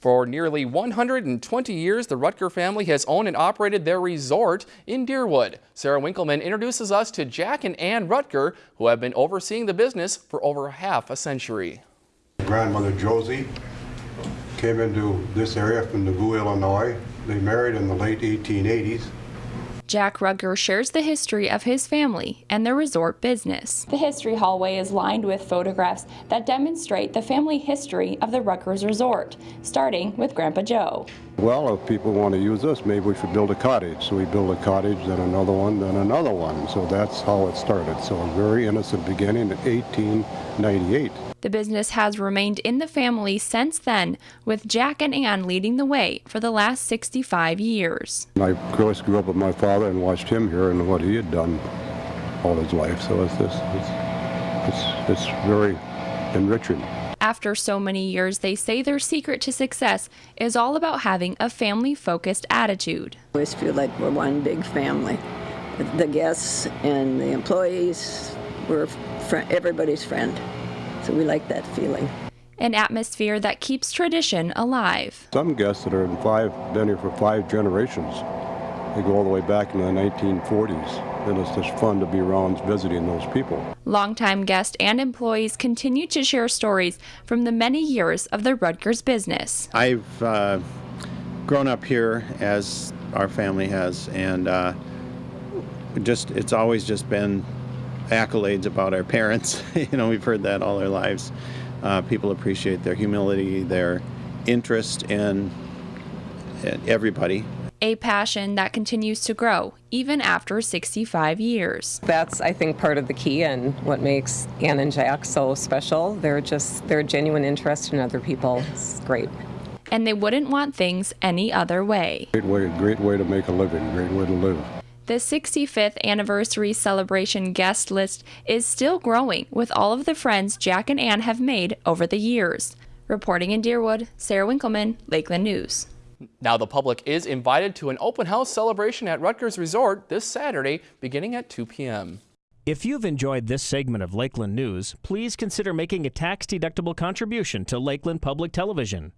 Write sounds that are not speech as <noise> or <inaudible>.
For nearly 120 years, the Ruttger family has owned and operated their resort in Deerwood. Sarah Winkleman introduces us to Jack and Ann Ruttger, who have been overseeing the business for over half a century. Grandmother Josie came into this area from Nauvoo, Illinois. They married in the late 1880s. Jack Ruttger shares the history of his family and their resort business. The history hallway is lined with photographs that demonstrate the family history of the Ruttgers Resort, starting with Grandpa Joe. Well, if people want to use us, maybe we should build a cottage. So we build a cottage, then another one, then another one. So that's how it started. So a very innocent beginning in 1898. The business has remained in the family since then, with Jack and Ann leading the way for the last 65 years. I of course grew up with my father and watched him here and what he had done all his life. So it's this, it's, it's, it's very enriching. After so many years, they say their secret to success is all about having a family focused attitude. I always feel like we're one big family. The guests and the employees, we're fr- everybody's friend. So we like that feeling. An atmosphere that keeps tradition alive. Some guests that are in five, been here for five generations. They go all the way back into the 1940s. And it's just fun to be around visiting those people. Longtime guests and employees continue to share stories from the many years of the Ruttgers business. I've uh, grown up here as our family has, and uh, just it's always just been accolades about our parents. <laughs> you know, we've heard that all our lives. Uh, people appreciate their humility, their interest in everybody. A passion that continues to grow even after 65 years. That's, I think, part of the key and what makes Ann and Jack so special. They're just, they're genuine interest in other people. It's great. And they wouldn't want things any other way. Great way, great way to make a living, great way to live. The 65th anniversary celebration guest list is still growing with all of the friends Jack and Ann have made over the years. Reporting in Deerwood, Sarah Winkleman, Lakeland News. Now the public is invited to an open house celebration at Ruttgers Resort this Saturday beginning at 2 p.m. If you've enjoyed this segment of Lakeland News, please consider making a tax-deductible contribution to Lakeland Public Television.